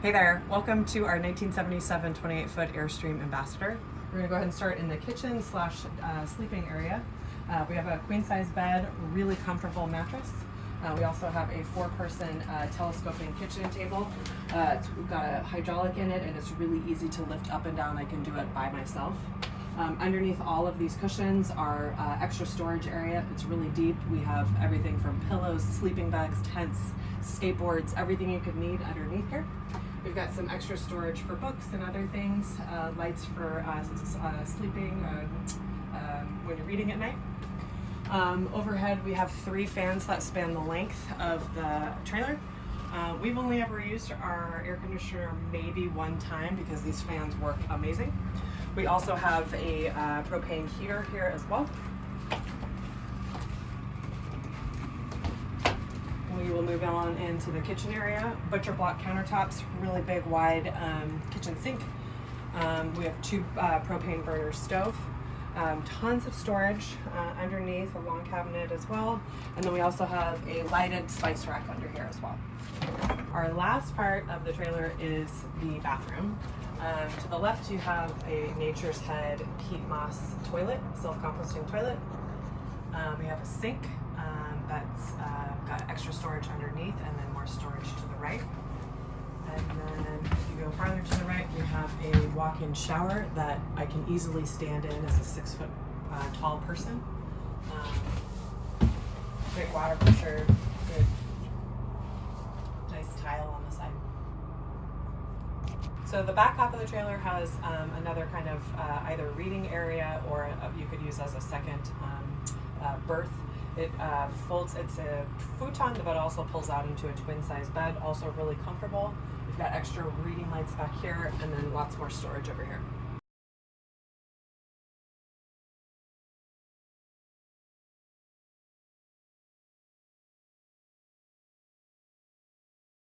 Hey there, welcome to our 1977 28 foot Airstream Ambassador. We're gonna go ahead and start in the kitchen slash uh, sleeping area. Uh, we have a queen size bed, really comfortable mattress. Uh, we also have a four person uh, telescoping kitchen table. Uh, it's, got a hydraulic in it and it's really easy to lift up and down. I can do it by myself. Um, underneath all of these cushions are uh, extra storage area. It's really deep. We have everything from pillows, sleeping bags, tents, skateboards, everything you could need underneath here. We've got some extra storage for books and other things, uh, lights for uh, uh, sleeping uh, um, when you're reading at night. Um, overhead, we have three fans that span the length of the trailer. Uh, we've only ever used our air conditioner maybe one time because these fans work amazing. We also have a propane heater here as well. Move on into the kitchen area. Butcher block countertops, really big, wide um, kitchen sink. Um, we have two uh, propane burner stove. Um, tons of storage uh, underneath, a long cabinet as well. And then we also have a lighted spice rack under here as well. Our last part of the trailer is the bathroom. Um, to the left, you have a Nature's Head peat moss toilet, self-composting toilet. Um, we have a sink that's uh, got extra storage underneath and then more storage to the right. And then if you go farther to the right, you have a walk-in shower that I can easily stand in as a six foot uh, tall person. Um, great water pressure, good, nice tile on the side. So the back half of the trailer has um, another kind of uh, either reading area or uh you could use as a second um, uh, berth. It uh, folds, it's a futon, but also pulls out into a twin size bed, also really comfortable. We've got extra reading lights back here and then lots more storage over here.